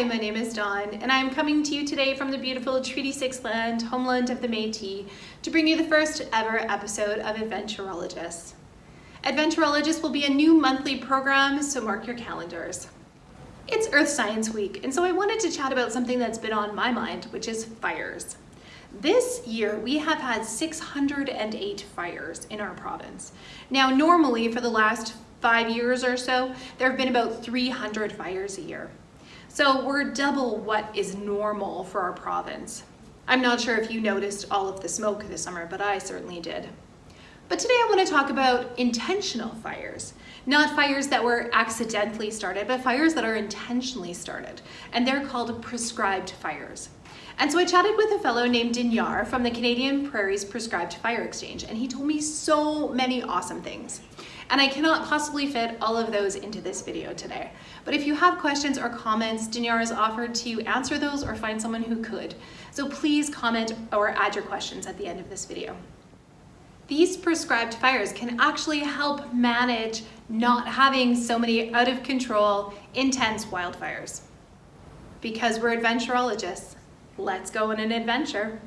Hi, my name is Dawn, and I'm coming to you today from the beautiful Treaty 6 land, homeland of the Métis, to bring you the first ever episode of Adventurologists. Adventurologists will be a new monthly program, so mark your calendars. It's Earth Science Week, and so I wanted to chat about something that's been on my mind, which is fires. This year, we have had 608 fires in our province. Now, normally for the last five years or so, there have been about 300 fires a year. So we're double what is normal for our province. I'm not sure if you noticed all of the smoke this summer, but I certainly did. But today I want to talk about intentional fires. Not fires that were accidentally started, but fires that are intentionally started. And they're called prescribed fires. And so I chatted with a fellow named Dinyar from the Canadian Prairies Prescribed Fire Exchange, and he told me so many awesome things. And I cannot possibly fit all of those into this video today. But if you have questions or comments, Dinyar has offered to answer those or find someone who could. So please comment or add your questions at the end of this video. These prescribed fires can actually help manage not having so many out of control, intense wildfires. Because we're adventurologists, let's go on an adventure.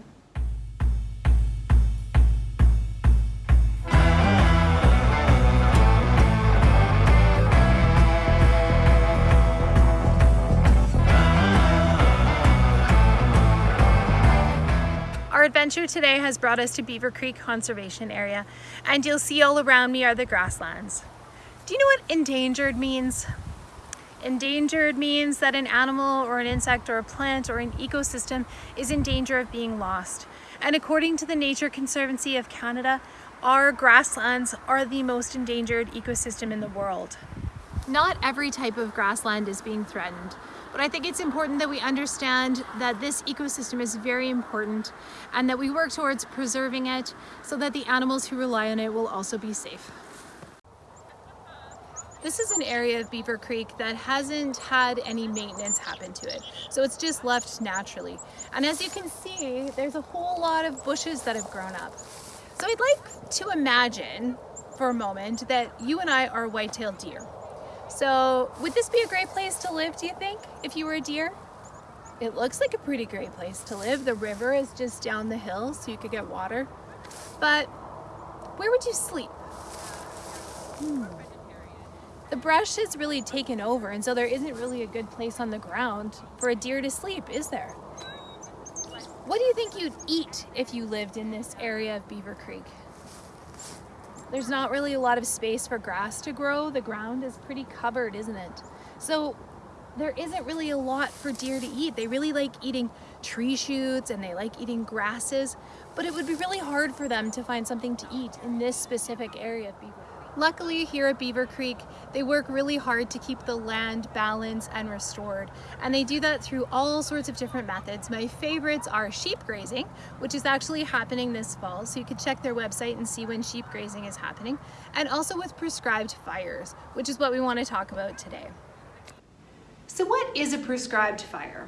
Adventure today has brought us to Beaver Creek Conservation Area and you'll see all around me are the grasslands. Do you know what endangered means? Endangered means that an animal or an insect or a plant or an ecosystem is in danger of being lost. And according to the Nature Conservancy of Canada, our grasslands are the most endangered ecosystem in the world. Not every type of grassland is being threatened. But I think it's important that we understand that this ecosystem is very important and that we work towards preserving it so that the animals who rely on it will also be safe. This is an area of Beaver Creek that hasn't had any maintenance happen to it. So it's just left naturally. And as you can see, there's a whole lot of bushes that have grown up. So I'd like to imagine for a moment that you and I are white-tailed deer. So would this be a great place to live, do you think, if you were a deer? It looks like a pretty great place to live. The river is just down the hill, so you could get water. But where would you sleep? Hmm. The brush has really taken over, and so there isn't really a good place on the ground for a deer to sleep, is there? What do you think you'd eat if you lived in this area of Beaver Creek? There's not really a lot of space for grass to grow. The ground is pretty covered, isn't it? So there isn't really a lot for deer to eat. They really like eating tree shoots and they like eating grasses, but it would be really hard for them to find something to eat in this specific area of Beaver Luckily here at Beaver Creek, they work really hard to keep the land balanced and restored. And they do that through all sorts of different methods. My favorites are sheep grazing, which is actually happening this fall. So you can check their website and see when sheep grazing is happening. And also with prescribed fires, which is what we want to talk about today. So what is a prescribed fire?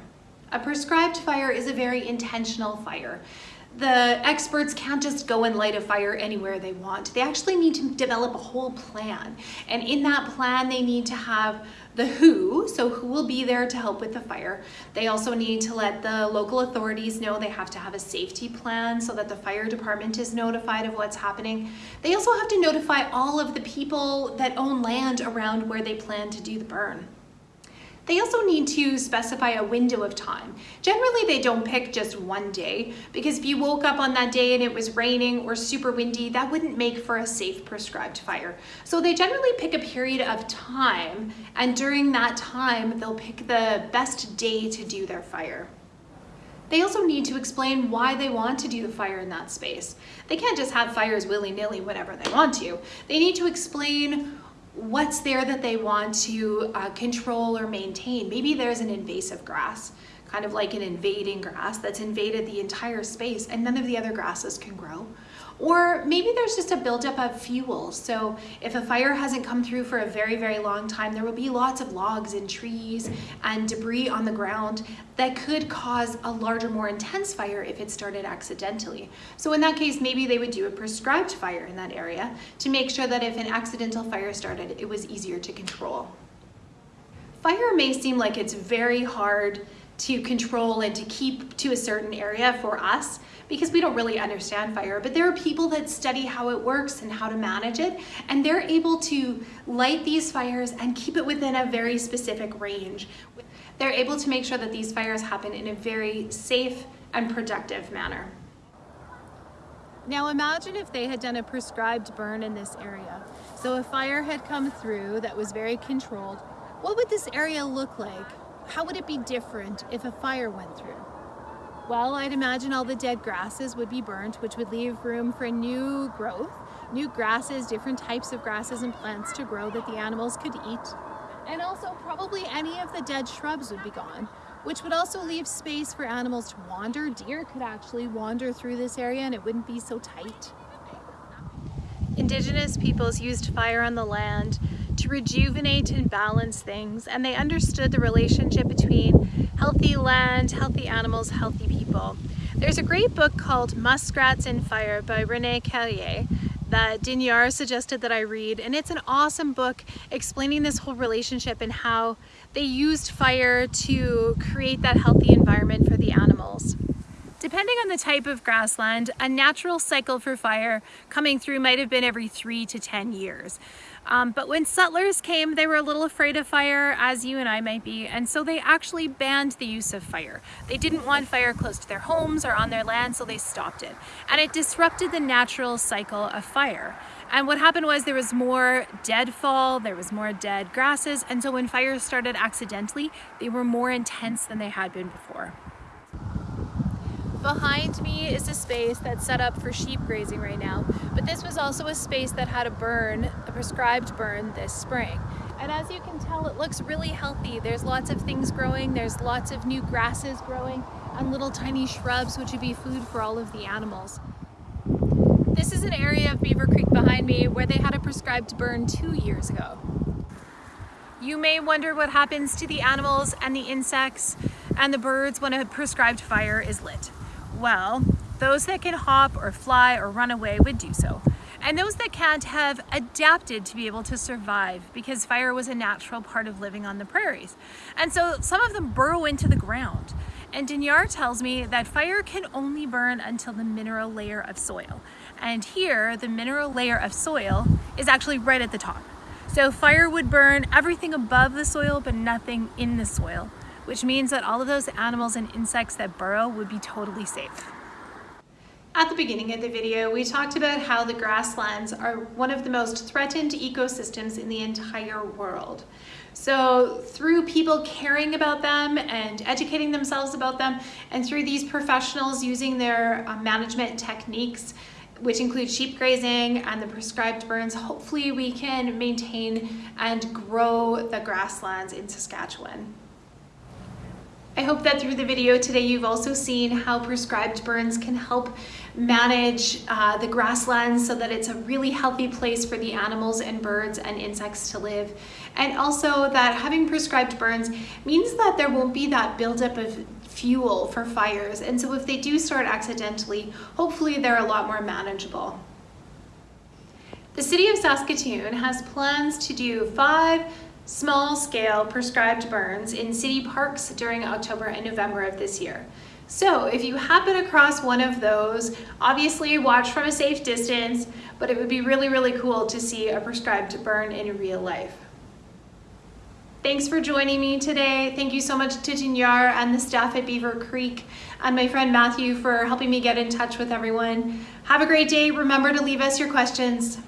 A prescribed fire is a very intentional fire the experts can't just go and light a fire anywhere they want. They actually need to develop a whole plan. And in that plan, they need to have the who, so who will be there to help with the fire. They also need to let the local authorities know they have to have a safety plan so that the fire department is notified of what's happening. They also have to notify all of the people that own land around where they plan to do the burn. They also need to specify a window of time. Generally, they don't pick just one day because if you woke up on that day and it was raining or super windy, that wouldn't make for a safe prescribed fire. So they generally pick a period of time and during that time, they'll pick the best day to do their fire. They also need to explain why they want to do the fire in that space. They can't just have fires willy-nilly whenever they want to. They need to explain what's there that they want to uh, control or maintain. Maybe there's an invasive grass, kind of like an invading grass that's invaded the entire space and none of the other grasses can grow. Or maybe there's just a buildup of fuel. So if a fire hasn't come through for a very, very long time, there will be lots of logs and trees and debris on the ground that could cause a larger, more intense fire if it started accidentally. So in that case, maybe they would do a prescribed fire in that area to make sure that if an accidental fire started, it was easier to control. fire may seem like it's very hard to control and to keep to a certain area for us because we don't really understand fire, but there are people that study how it works and how to manage it, and they're able to light these fires and keep it within a very specific range. They're able to make sure that these fires happen in a very safe and productive manner. Now imagine if they had done a prescribed burn in this area. So a fire had come through that was very controlled. What would this area look like? How would it be different if a fire went through? Well, I'd imagine all the dead grasses would be burnt, which would leave room for new growth, new grasses, different types of grasses and plants to grow that the animals could eat. And also probably any of the dead shrubs would be gone, which would also leave space for animals to wander. Deer could actually wander through this area and it wouldn't be so tight. Indigenous peoples used fire on the land rejuvenate and balance things, and they understood the relationship between healthy land, healthy animals, healthy people. There's a great book called Muskrats in Fire by Rene Caillier that Dinyar suggested that I read, and it's an awesome book explaining this whole relationship and how they used fire to create that healthy environment for the animals. Depending on the type of grassland, a natural cycle for fire coming through might have been every three to 10 years. Um, but when settlers came, they were a little afraid of fire, as you and I might be, and so they actually banned the use of fire. They didn't want fire close to their homes or on their land, so they stopped it. And it disrupted the natural cycle of fire. And what happened was there was more deadfall, there was more dead grasses, and so when fires started accidentally, they were more intense than they had been before. Behind me is a space that's set up for sheep grazing right now, but this was also a space that had a burn, a prescribed burn this spring. And as you can tell, it looks really healthy. There's lots of things growing, there's lots of new grasses growing, and little tiny shrubs, which would be food for all of the animals. This is an area of Beaver Creek behind me where they had a prescribed burn two years ago. You may wonder what happens to the animals and the insects and the birds when a prescribed fire is lit. Well, those that can hop or fly or run away would do so. And those that can't have adapted to be able to survive because fire was a natural part of living on the prairies. And so some of them burrow into the ground. And Dinyar tells me that fire can only burn until the mineral layer of soil. And here, the mineral layer of soil is actually right at the top. So fire would burn everything above the soil, but nothing in the soil which means that all of those animals and insects that burrow would be totally safe. At the beginning of the video, we talked about how the grasslands are one of the most threatened ecosystems in the entire world. So through people caring about them and educating themselves about them, and through these professionals using their uh, management techniques, which include sheep grazing and the prescribed burns, hopefully we can maintain and grow the grasslands in Saskatchewan. I hope that through the video today you've also seen how prescribed burns can help manage uh, the grasslands so that it's a really healthy place for the animals and birds and insects to live. And also that having prescribed burns means that there won't be that buildup of fuel for fires. And so if they do start accidentally, hopefully they're a lot more manageable. The City of Saskatoon has plans to do five small-scale prescribed burns in city parks during October and November of this year. So if you happen across one of those, obviously watch from a safe distance, but it would be really, really cool to see a prescribed burn in real life. Thanks for joining me today. Thank you so much to Dinyar and the staff at Beaver Creek and my friend Matthew for helping me get in touch with everyone. Have a great day. Remember to leave us your questions.